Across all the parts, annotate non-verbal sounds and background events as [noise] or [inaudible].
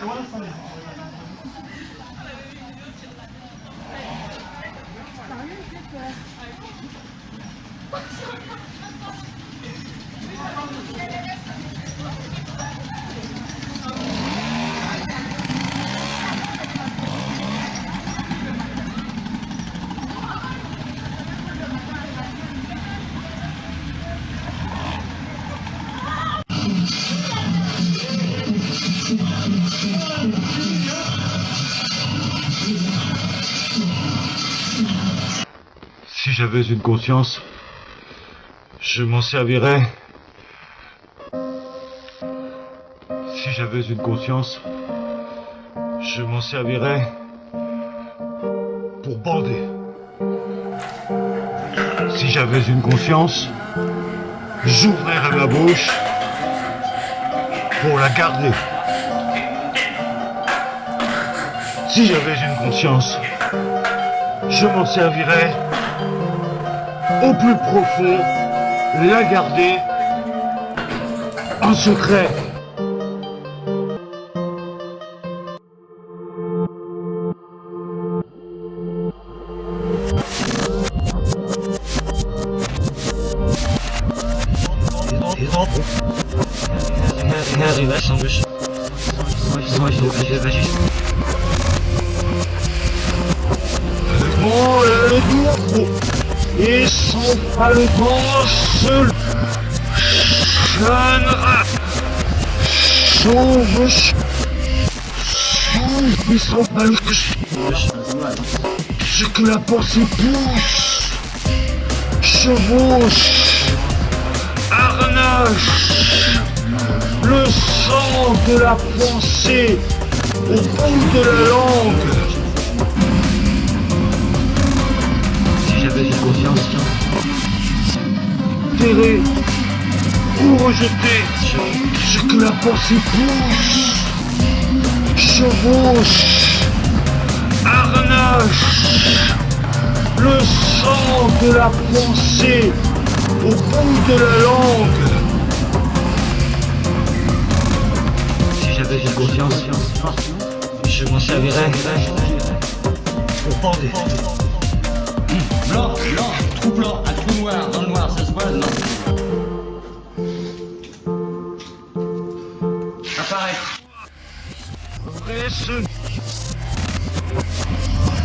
Si j'avais une conscience, je m'en servirais. Si j'avais une conscience, je m'en servirais pour bander. Si j'avais une conscience, j'ouvrirais ma bouche pour la garder. Si j'avais une conscience, je m'en servirais au plus profond, la garder en secret. Bourreau et son palpant seul chânera chauve chauve et son palpant ce que la pensée pousse chevauche harnache le sang de la pensée au bout de la langue terré ou rejeté ce que la pensée pousse chevauche. Harnache le sang de la pensée au bout de la langue. Si j'avais une conscience, je m'en servirais. Pour bander. Blanc, blanc, trou blanc, un trou noir, dans le noir, ça se voit, non. Apparaît. Presse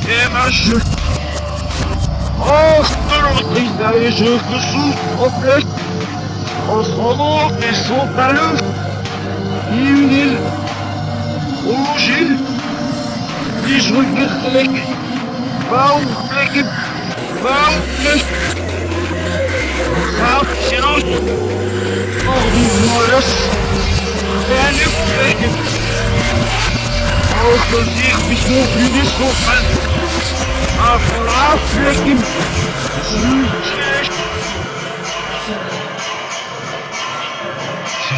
et ma chute Oh, de l'ordre et je me souffre en ce moment, ils sont pas le Une île Au Gilles Die schwingen gelijk Bouwvlekken Bouwvlekken Goudjes Si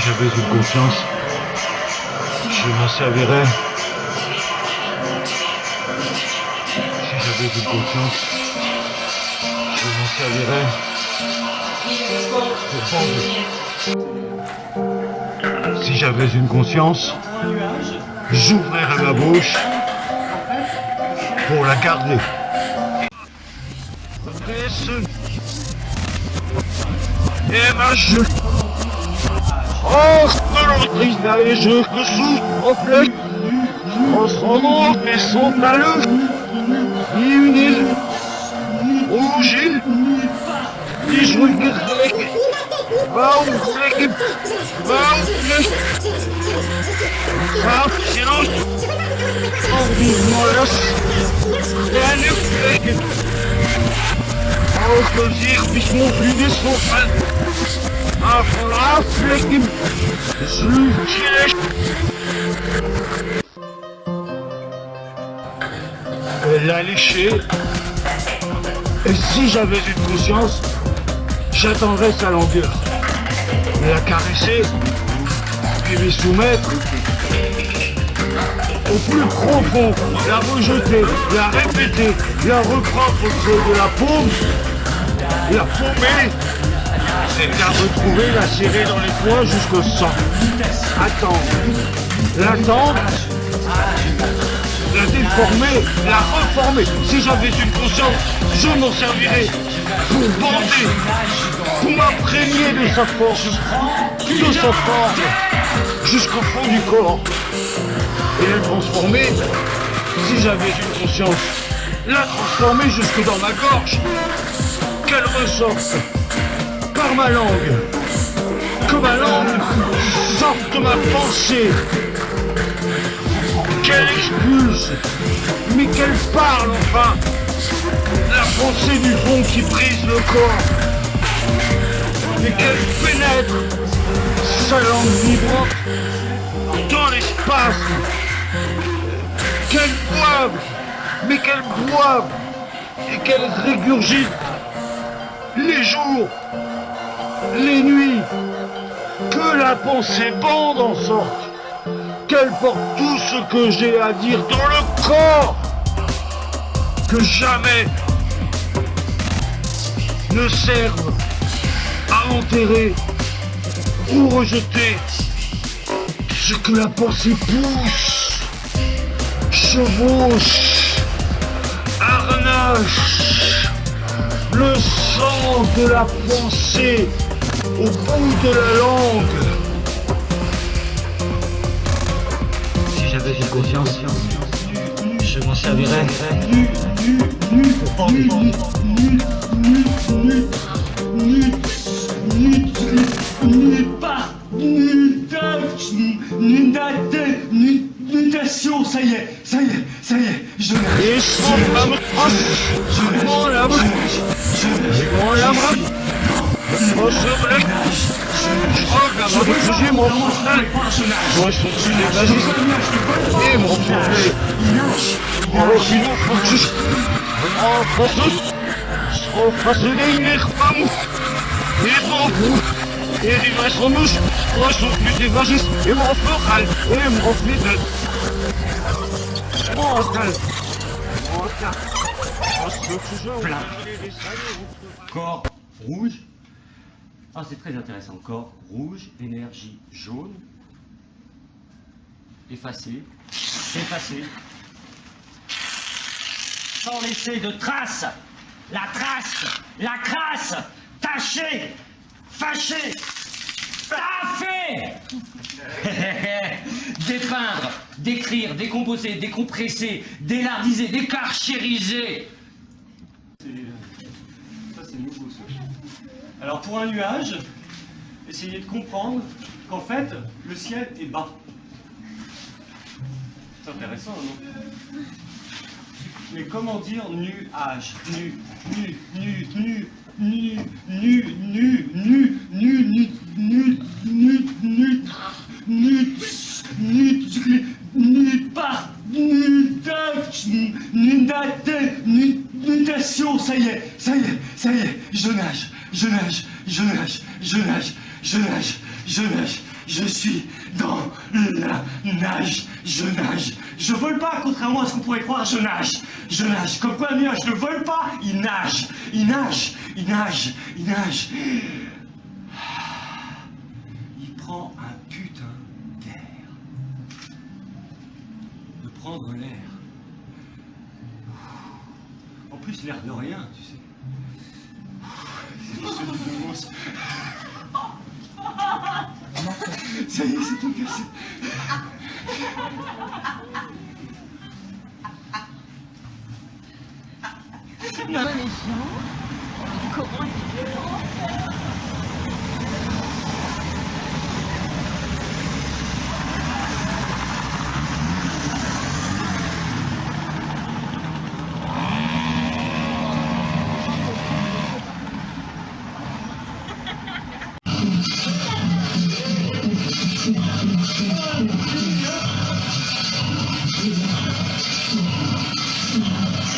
j'avais une conscience, je m'en servirais. Si j'avais une conscience, je m'en servirais. Si j'avais une conscience, j'ouvrirais ma bouche pour la garder. Et ma chute Oh, de et je me souffre en ce moment, mais sont à l'œuf Une île Hoje, diz o moleque. Vão, moleque. Vão, moleque. Vão, senhores. Vão, senhores. Velho, moleque. Vão, fazer, bismovido, sofrendo. A falar, moleque. Zutiles. Helal işi Et si j'avais une conscience, j'attendrais sa longueur. La caresser, puis lui soumettre au plus profond, la rejeter, la répéter, la reprendre au de la paume, la paumer, la retrouver, la serrer dans les poings jusqu'au sang. Attendre, l'attendre, la déformer, la reformer. Si j'avais une conscience, je m'en servirais pour bander, pour m'imprégner de sa force, de sa force, jusqu'au fond du corps. Et la transformer, si j'avais une conscience, la transformer jusque dans ma gorge, qu'elle ressorte par ma langue, que ma langue sorte de ma pensée, qu'elle expulse, mais qu'elle parle enfin, la pensée du fond qui brise le corps, et qu'elle pénètre sa langue vibrante dans l'espace, qu'elle boive, mais qu'elle boive, et qu'elle régurgite. Les jours, les nuits, que la pensée bande en sorte, qu'elle porte tout ce que j'ai à dire dans le corps, que jamais ne serve à enterrer ou rejeter ce que la pensée pousse, chevauche, harnache, le sang de la pensée au bout de la langue. J'avais fait confiance. Je m'en servirai. ça y est, ça y est, ça y est, je l'ai. Je l'ai. Je l'ai. Je vais me. Moi, je suis. Et que je... Oh, français. Oh, Et je suis plus Corps rouge ah, c'est très intéressant. Corps rouge, énergie jaune. Effacé. Effacé. Sans laisser de traces. La trace. La crasse. Taché. Fâché. Taffé. [laughs] Dépeindre, décrire, décomposer, décompresser, délardiser, décarchériser. Ça, c'est nouveau, ça. Alors, pour un nuage, essayez de comprendre qu'en fait, le ciel est bas. C'est intéressant, non Mais comment dire nuage Nu, nu, nu, nu, nu, nu, nu, nu, nu, nu, nu, nu, nu, nu, nu, nu, par, nu, nu, nudation, ça y est, ça y est, ça y est, je nage, je nage, je nage, je nage, je nage, je nage, je suis dans la nage, je nage, je vole pas, contrairement à ce qu'on pourrait croire, je nage, je nage, comme quoi le nuage ne vole pas, il nage, il nage, il nage, il nage. Il prend un putain d'air. De prendre l'air. En plus, l'air de rien, tu sais. Ça y est, c'est tout cassé. Non, mais chiant. Comment est-ce.